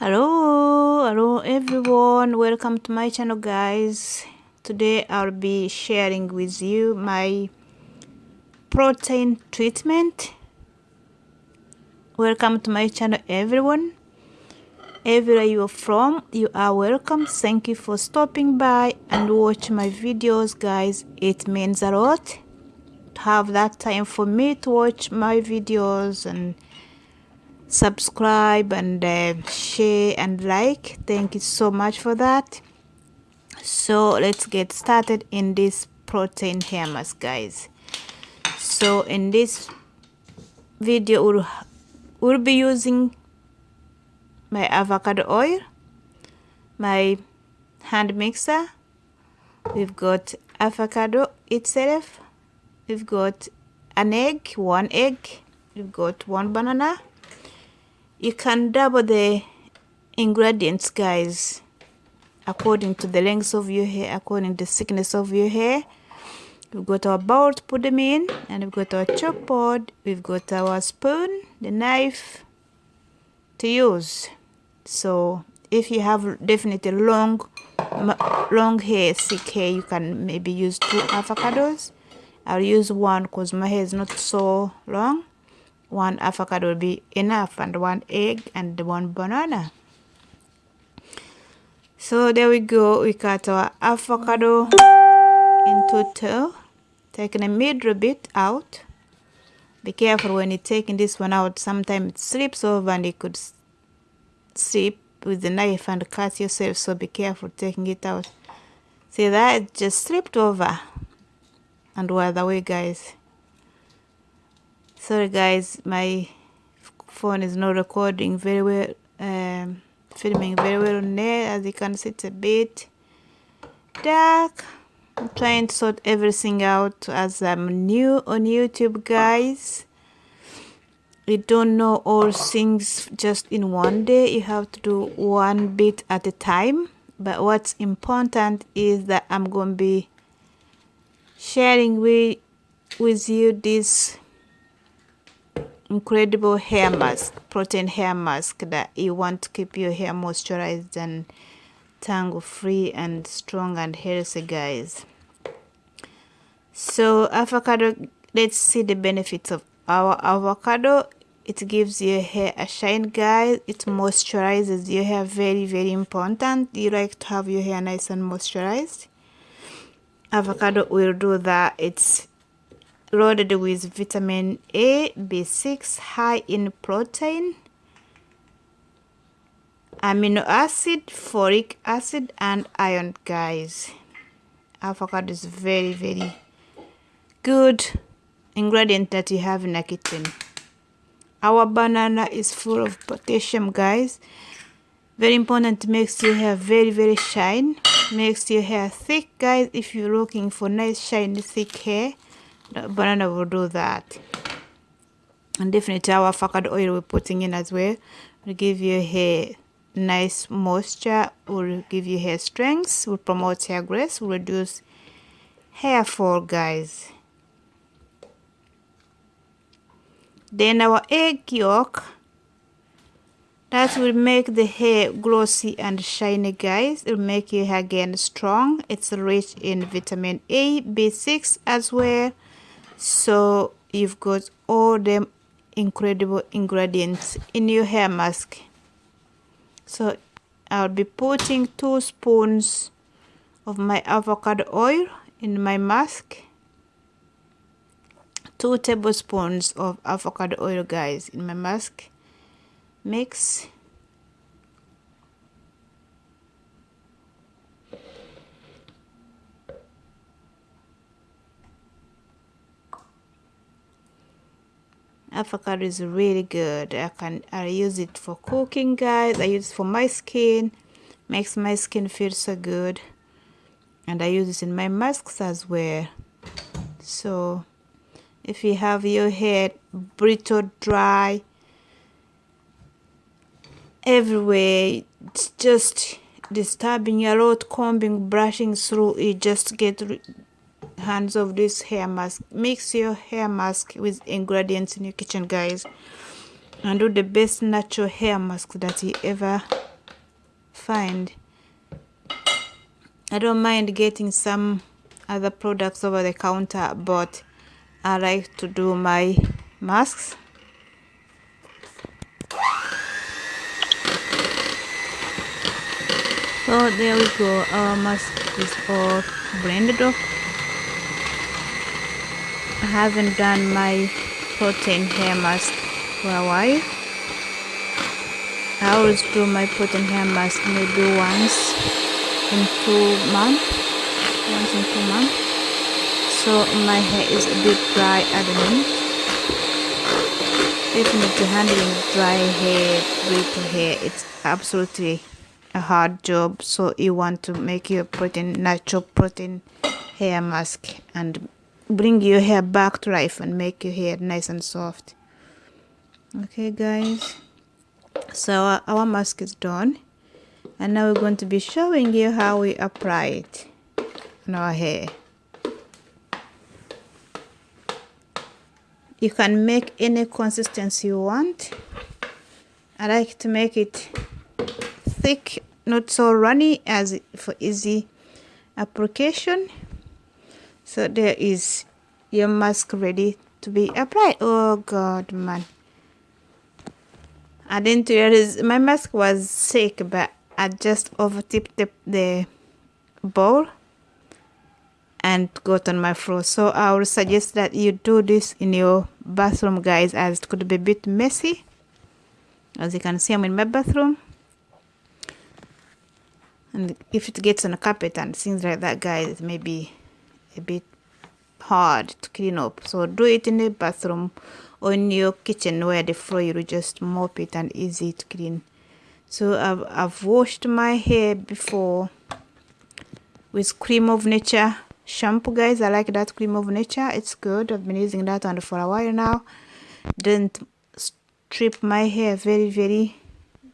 hello hello everyone. Welcome to my channel guys. Today I'll be sharing with you my protein treatment. Welcome to my channel everyone. Everywhere you're from you are welcome. Thank you for stopping by and watch my videos guys. It means a lot to have that time for me to watch my videos and subscribe and uh, share and like. Thank you so much for that. So let's get started in this protein hair mask guys. So in this video we'll, we'll be using my avocado oil my hand mixer. We've got avocado itself. We've got an egg one egg. We've got one banana you can double the ingredients guys according to the length of your hair according to the thickness of your hair. We've got our bowl to put them in and we've got our chalk board we've got our spoon the knife to use. So if you have definitely long long hair thick hair you can maybe use two avocados. I'll use one because my hair is not so long one avocado will be enough and one egg and one banana. So there we go. We cut our avocado into two taking a middle bit out. Be careful when you're taking this one out. Sometimes it slips over and you could slip with the knife and cut yourself. So be careful taking it out. See that? It just slipped over. And by the way guys sorry guys my phone is not recording very well um, filming very well on there as you can see it's a bit dark. I'm trying to sort everything out as I'm new on YouTube guys. You don't know all things just in one day. You have to do one bit at a time. But what's important is that I'm going to be sharing with with you this incredible hair mask protein hair mask that you want to keep your hair moisturized and tangle free and strong and healthy guys. So avocado let's see the benefits of our avocado. It gives your hair a shine guys. It moisturizes. Your hair very very important. You like to have your hair nice and moisturized. Avocado will do that. It's loaded with vitamin A, B6, high in protein, amino acid, folic acid, and iron, guys. Avocado is very, very good ingredient that you have in a kitchen. Our banana is full of potassium, guys. Very important, makes your hair very, very shine. Makes your hair thick, guys. If you're looking for nice, shiny, thick hair, banana will do that. And definitely our avocado oil we're putting in as well will give your hair nice moisture will give you hair strength will promote hair growth will reduce hair fall guys. Then our egg yolk that will make the hair glossy and shiny guys. It will make your hair again strong. It's rich in vitamin a b6 as well so you've got all them incredible ingredients in your hair mask. So I'll be putting two spoons of my avocado oil in my mask. Two tablespoons of avocado oil guys in my mask. Mix avocado is really good. I can i use it for cooking guys. I use it for my skin. Makes my skin feel so good. And i use it in my masks as well. So if you have your hair brittle dry everywhere it's just disturbing. A lot combing brushing through it just get hands of this hair mask. Mix your hair mask with ingredients in your kitchen guys and do the best natural hair mask that you ever find. I don't mind getting some other products over the counter but I like to do my masks. So there we go. Our mask is all blended up I haven't done my protein hair mask for a while. I always do my protein hair mask maybe once in two months once in two months. So my hair is a bit dry at the moment. Definitely handling dry hair brittle hair it's absolutely a hard job. So you want to make your protein natural protein hair mask and bring your hair back to life and make your hair nice and soft. Okay guys. So our mask is done. And now we're going to be showing you how we apply it on our hair. You can make any consistency you want. I like to make it thick not so runny as for easy application so there is your mask ready to be applied oh god man I didn't realize my mask was sick but I just over tipped the, the bowl and got on my floor. So I would suggest that you do this in your bathroom guys as it could be a bit messy. As you can see I'm in my bathroom. And if it gets on the carpet and things like that guys it may be a bit hard to clean up. So do it in the bathroom or in your kitchen where the floor you just mop it and easy to clean. So I've, I've washed my hair before with Creme of Nature shampoo guys. I like that Creme of Nature. It's good. I've been using that one for a while now. Didn't strip my hair very very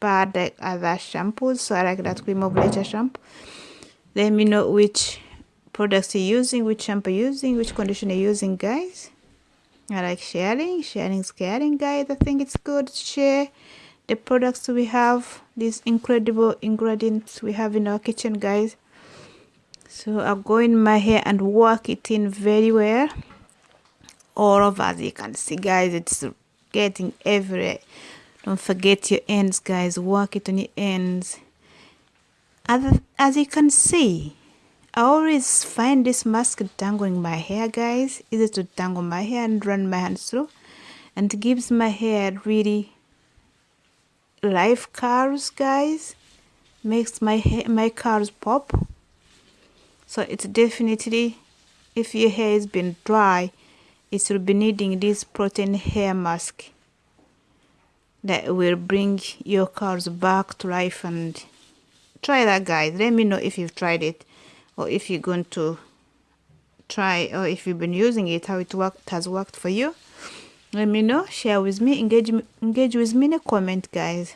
bad like other shampoos. So i like that Creme of Nature shampoo. Let me know which products you're using which shampoo you're using which conditioner you're using guys. I like sharing sharing is caring guys. I think it's good to share the products we have these incredible ingredients we have in our kitchen guys. So I'll go in my hair and work it in very well. All over as you can see guys it's getting everywhere. Don't forget your ends guys. Work it on your ends. As, as you can see I always find this mask tangling my hair guys. Easy to tangle my hair and run my hands through? And it gives my hair really life curls guys. Makes my hair, my cars pop. So it's definitely if your hair has been dry it will be needing this protein hair mask that will bring your curls back to life. And try that guys. Let me know if you've tried it or if you're going to try or if you've been using it how it worked has worked for you let me know. Share with me. Engage engage with me in a comment guys.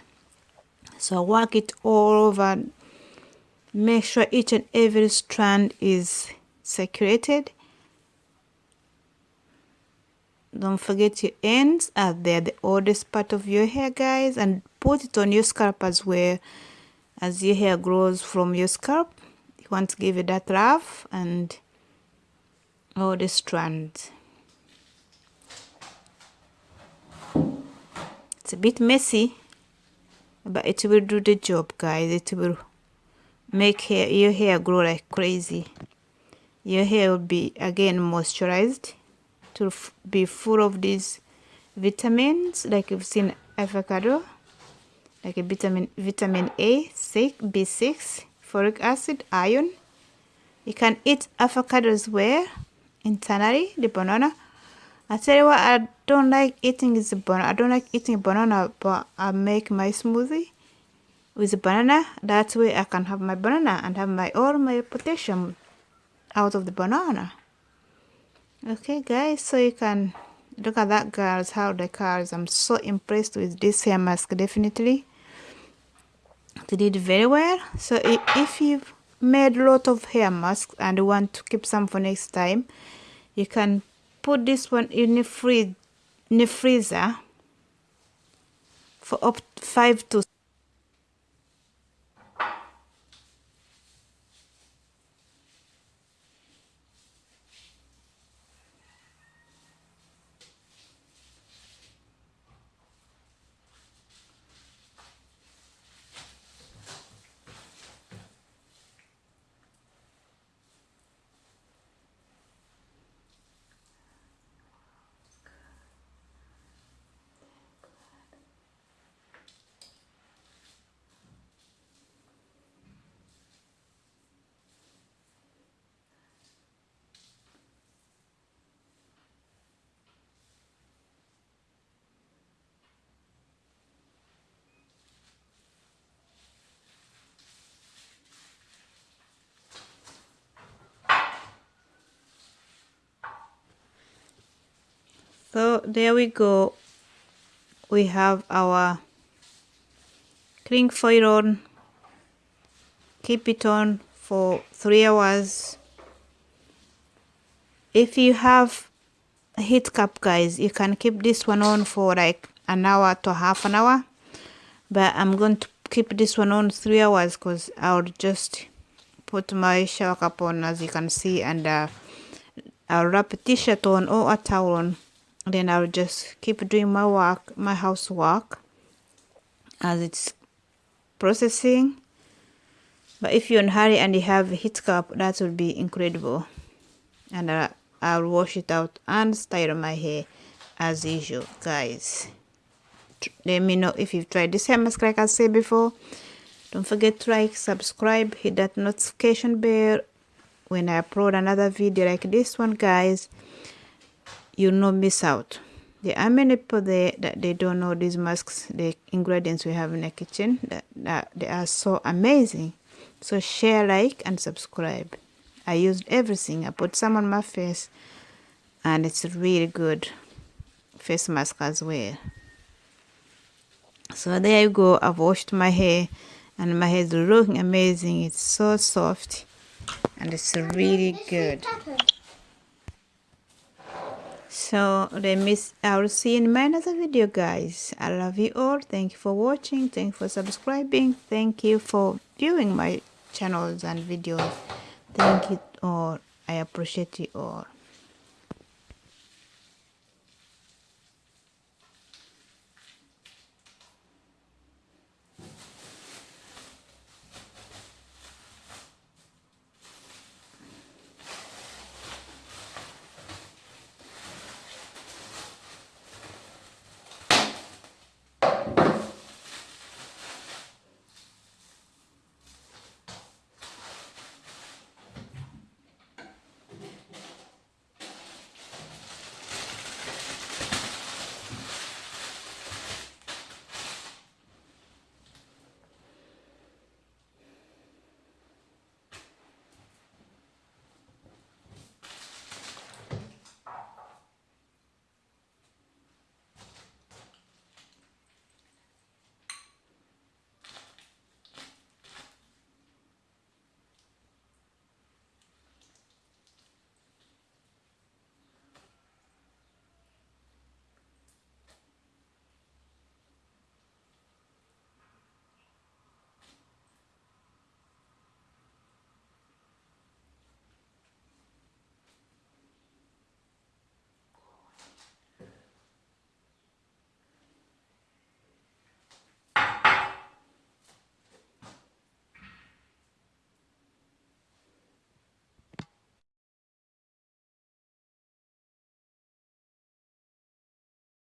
So work it all over. Make sure each and every strand is saturated don't forget your ends are there the oldest part of your hair guys and put it on your scalp as well as your hair grows from your scalp want to give it that rough and all the strands it's a bit messy but it will do the job guys. It will make hair, your hair grow like crazy. Your hair will be again moisturized to be full of these vitamins like you've seen avocado like a vitamin vitamin A, 6, B6, folic acid, iron. You can eat avocado as well internally, the banana. I tell you what, I don't like eating is the banana. I don't like eating banana, but I make my smoothie with banana. That way I can have my banana and have my all my potassium out of the banana. Okay, guys, so you can look at that, girls. How the cars. I'm so impressed with this hair mask. Definitely, did very well. So if you've made a lot of hair masks and want to keep some for next time, you can put this one in the fridge in the freezer for up to five to so there we go. We have our cling foil on keep it on for three hours. If you have a heat cup guys you can keep this one on for like an hour to half an hour. But i'm going to keep this one on three hours because i'll just put my shower cap on as you can see and uh, i'll wrap a t-shirt on or a towel on then i'll just keep doing my work my housework as it's processing. But if you're in hurry and you have a heat cup that would be incredible. And uh, I'll wash it out and style my hair as usual guys. Let me know if you've tried this hair mask like I said before. Don't forget to like subscribe hit that notification bell. When I upload another video like this one guys you'll not miss out. There are many people there that they don't know these masks the ingredients we have in the kitchen that, that they are so amazing. So share like and subscribe. I used everything. I put some on my face and it's really good face mask as well. So there you go. I've washed my hair and my hair is looking amazing. It's so soft and it's really good so let me i will see you in my another video guys. I love you all. Thank you for watching. Thank you for subscribing. Thank you for viewing my channels and videos. Thank you all. I appreciate you all